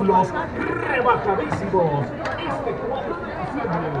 artículos rebajadísimos. Este 4 de diciembre.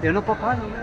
Yo no, papá, no me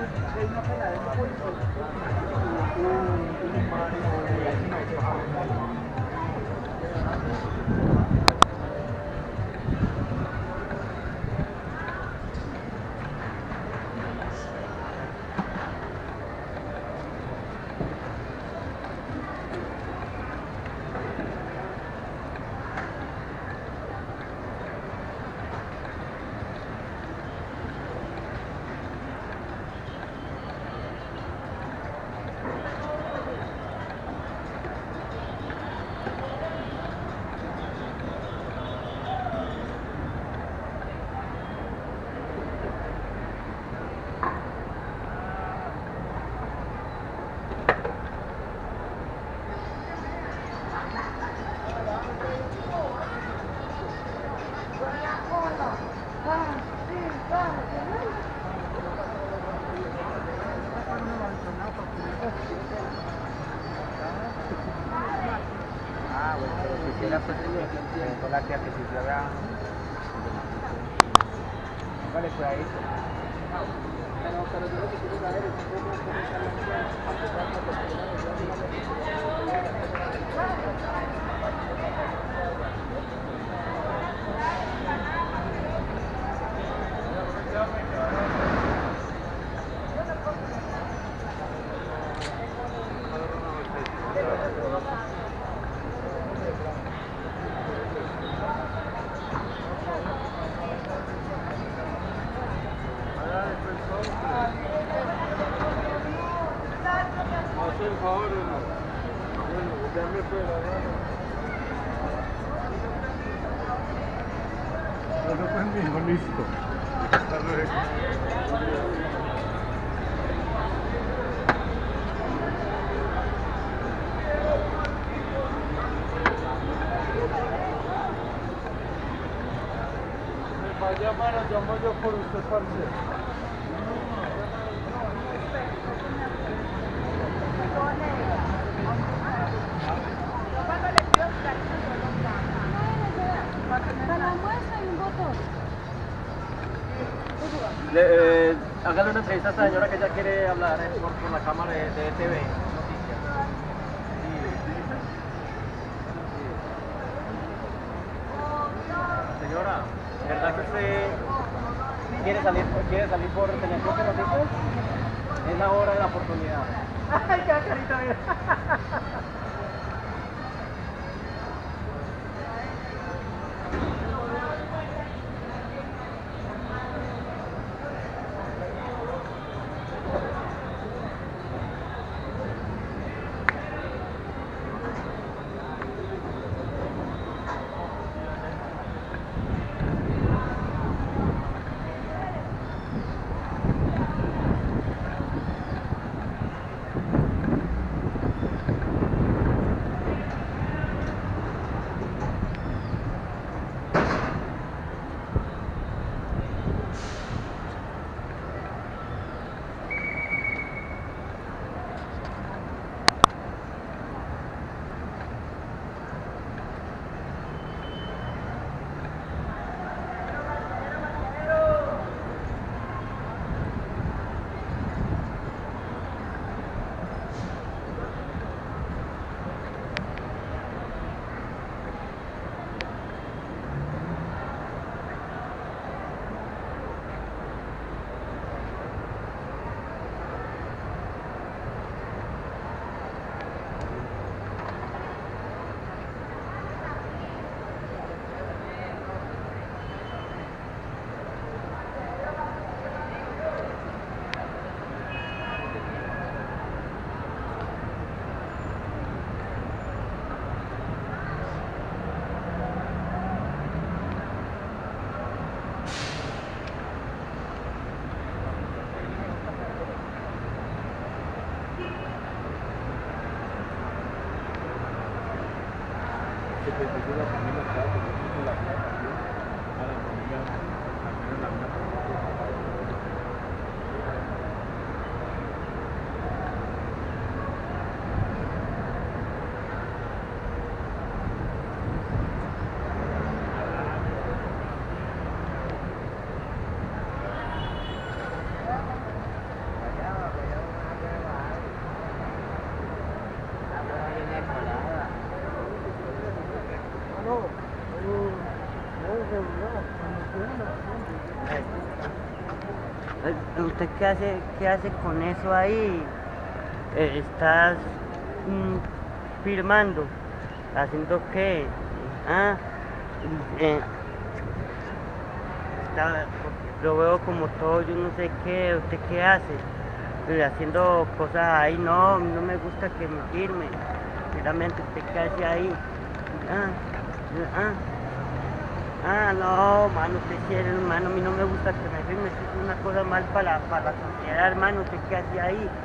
la tía que pues ahí. Pero, pero yo lo que quiero saber es cómo mismo, listo. Hasta luego. Llamar, llamo yo por usted, parce. Para la muestra hay un botón. Le, eh, hágale una entrevista a esta señora que ella quiere hablar eh, por, por la cámara de, de TV. Señora, ¿verdad que usted quiere salir, quiere salir por Noticias? Es la hora de la oportunidad. Ay, qué carita, mira. Eh, ¿Usted qué hace, qué hace con eso ahí? Eh, ¿Estás mm, firmando? ¿Haciendo qué? Ah, eh, lo veo como todo, yo no sé qué, ¿usted qué hace? Eh, haciendo cosas ahí, no, no me gusta que me firme. Sinceramente, ¿usted qué hace ahí? Ah, ah. Ah, no, mano, usted quiere, hermano, a mí no me gusta que me firme, eso es una cosa mal para la, para la sociedad, hermano, ¿usted qué hace ahí?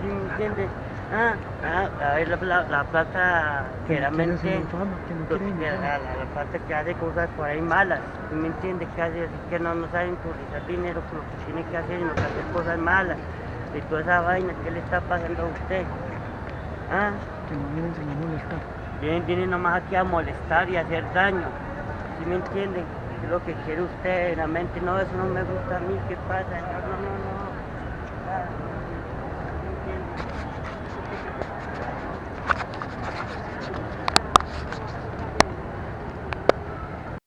¿Sí me entiende? Ah, ah, a ver, la, la, la plata que realmente, que la, la, la plata que hace cosas por ahí malas, ¿sí me entiende? Que hace así que no, no saben utilizar dinero lo que tiene que hacer, sino que hacer cosas malas, y toda esa vaina, ¿qué le está pasando a usted? Ah, Vienen, vienen nomás aquí a molestar y a hacer daño. ¿Sí me entienden? ¿Qué es lo que quiere usted? Realmente no, eso no me gusta a mí. ¿Qué pasa? No, no, no.